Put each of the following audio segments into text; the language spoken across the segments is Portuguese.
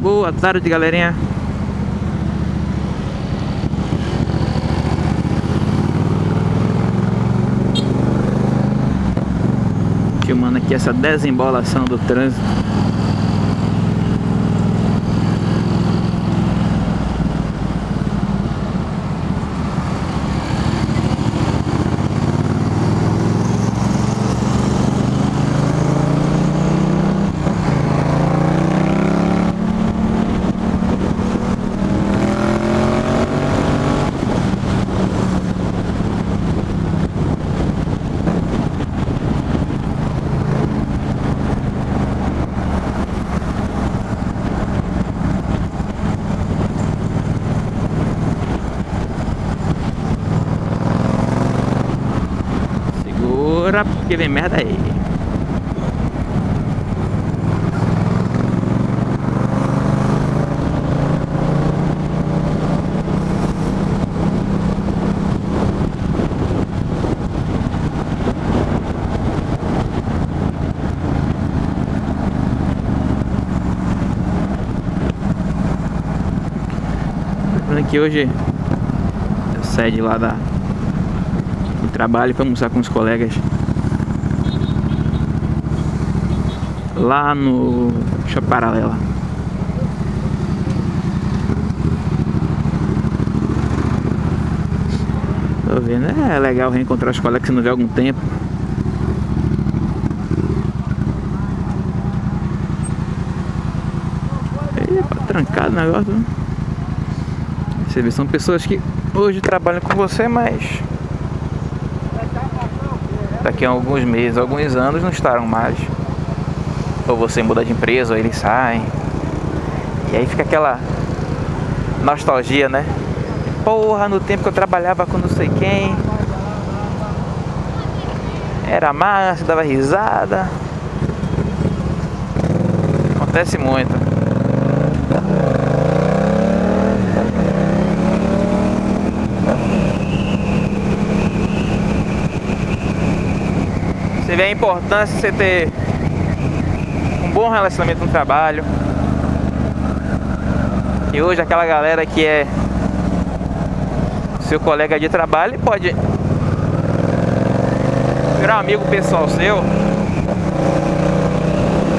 Boa tarde, galerinha. Filmando aqui essa desembolação do trânsito. Segura, porque vem merda aí. Lembrando que hoje eu saí de lá da, do trabalho para almoçar com os colegas lá no Shopping Paralela. Tô vendo, é legal reencontrar os colegas que não vê há algum tempo. Epa, trancado o negócio. Você vê, são pessoas que hoje trabalham com você, mas daqui a alguns meses, alguns anos não estarão mais. Ou você muda de empresa, ou eles saem. E aí fica aquela nostalgia, né? Porra, no tempo que eu trabalhava com não sei quem. Era massa, dava risada. Acontece muito. Você vê a importância de você ter bom relacionamento no trabalho. E hoje aquela galera que é seu colega de trabalho pode virar amigo pessoal seu.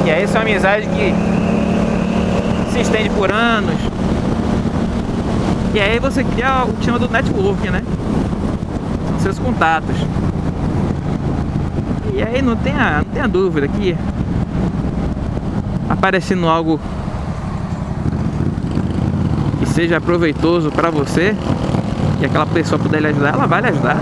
E aí essa é uma amizade que se estende por anos. E aí você cria o que chama do network, né? São seus contatos. E aí não tenha, não tenha dúvida que aparecendo algo que seja proveitoso para você e aquela pessoa puder lhe ajudar, ela vai lhe ajudar.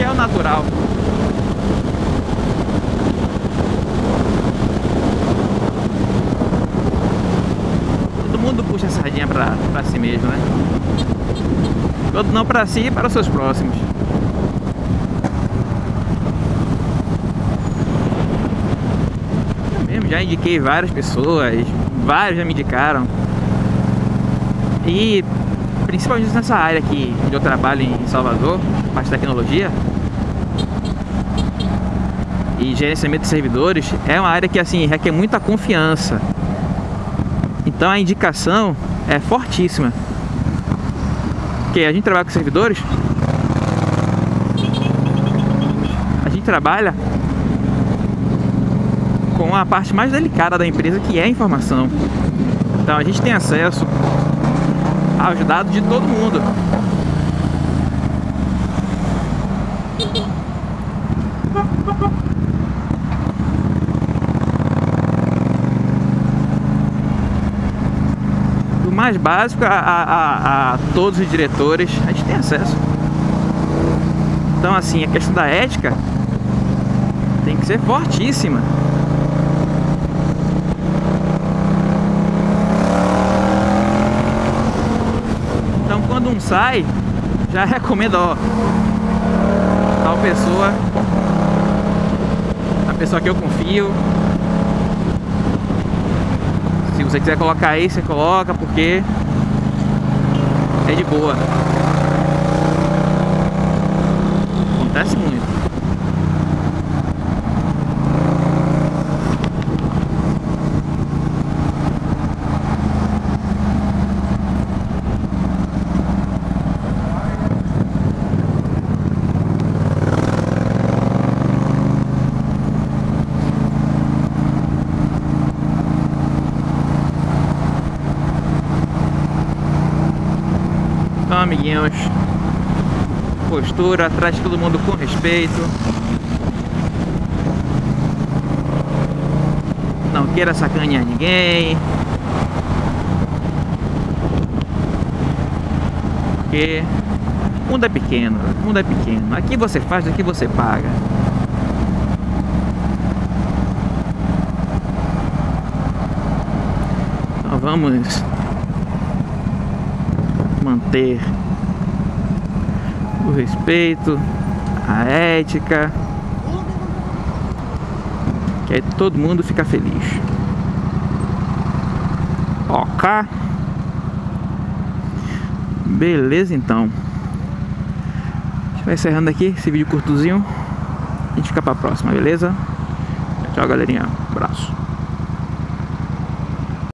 É o natural. Mundo puxa a sardinha pra, pra si mesmo, né? Todo não pra si para os seus próximos. Eu mesmo já indiquei várias pessoas, vários já me indicaram. E principalmente nessa área aqui onde eu trabalho em Salvador, parte de tecnologia e gerenciamento de servidores, é uma área que assim requer muita confiança. Então a indicação é fortíssima. Porque a gente trabalha com servidores, a gente trabalha com a parte mais delicada da empresa, que é a informação. Então a gente tem acesso aos dados de todo mundo. Mais básico a, a, a, todos os diretores, a gente tem acesso. Então assim, a questão da ética tem que ser fortíssima. Então quando um sai, já recomendo, ó, tal pessoa, a pessoa que eu confio. Você quiser colocar aí, você coloca, porque é de boa. Amiguinhos. Postura, trate todo mundo com respeito. Não queira sacanear ninguém. Porque o mundo é pequeno, o mundo é pequeno. Aqui você faz, aqui você paga. Então vamos manter o respeito, a ética, que aí todo mundo fica feliz. Ok? Beleza então. A gente vai encerrando aqui esse vídeo curtozinho. A gente fica pra próxima, beleza? Tchau, galerinha. Abraço.